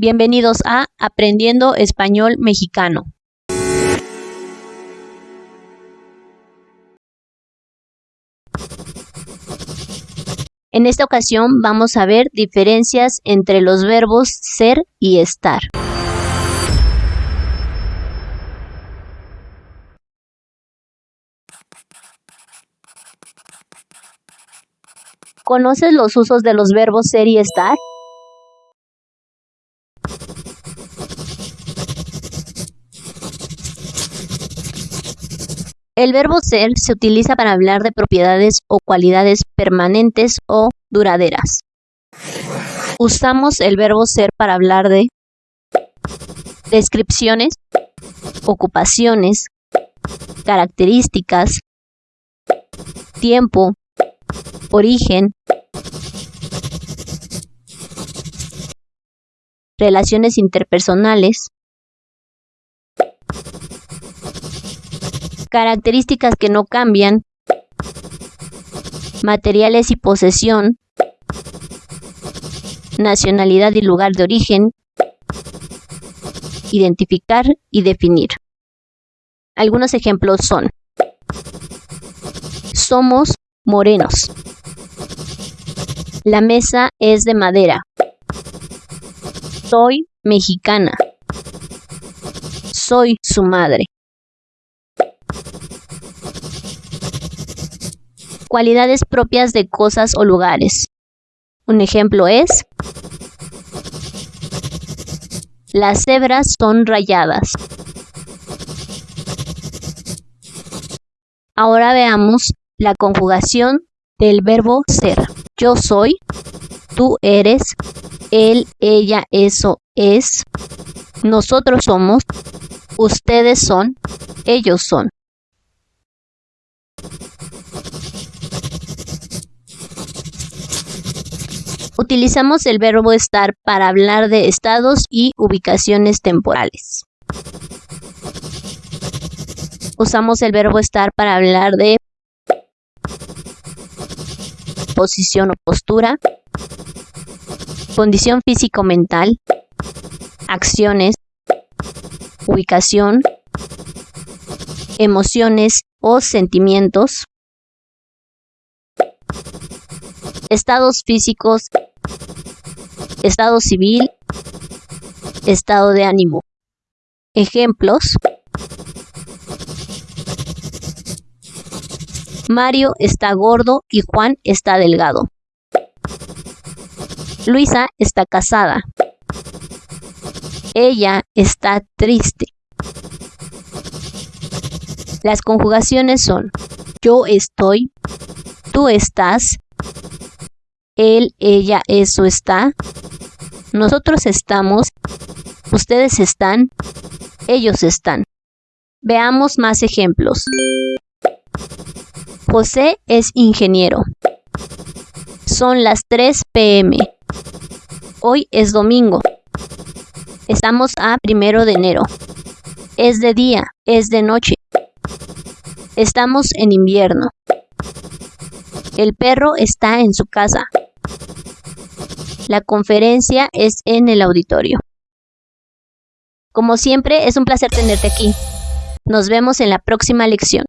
Bienvenidos a Aprendiendo Español Mexicano. En esta ocasión vamos a ver diferencias entre los verbos ser y estar. ¿Conoces los usos de los verbos ser y estar? El verbo ser se utiliza para hablar de propiedades o cualidades permanentes o duraderas. Usamos el verbo ser para hablar de descripciones, ocupaciones, características, tiempo, origen, relaciones interpersonales, características que no cambian, materiales y posesión, nacionalidad y lugar de origen, identificar y definir. Algunos ejemplos son somos morenos. La mesa es de madera. Soy mexicana. Soy su madre. Cualidades propias de cosas o lugares. Un ejemplo es las cebras son rayadas. Ahora veamos la conjugación del verbo ser. Yo soy, tú eres, él, ella, eso es, nosotros somos, ustedes son, ellos son. Utilizamos el verbo estar para hablar de estados y ubicaciones temporales. Usamos el verbo estar para hablar de posición o postura, condición físico-mental, acciones, ubicación, emociones o sentimientos, estados físicos, estado civil, estado de ánimo. Ejemplos. Mario está gordo y Juan está delgado. Luisa está casada. Ella está triste. Las conjugaciones son yo estoy, tú estás, él, ella, eso está, nosotros estamos, ustedes están, ellos están. Veamos más ejemplos. José es ingeniero. Son las 3 pm. Hoy es domingo. Estamos a primero de enero. Es de día, es de noche. Estamos en invierno. El perro está en su casa. La conferencia es en el auditorio. Como siempre, es un placer tenerte aquí. Nos vemos en la próxima lección.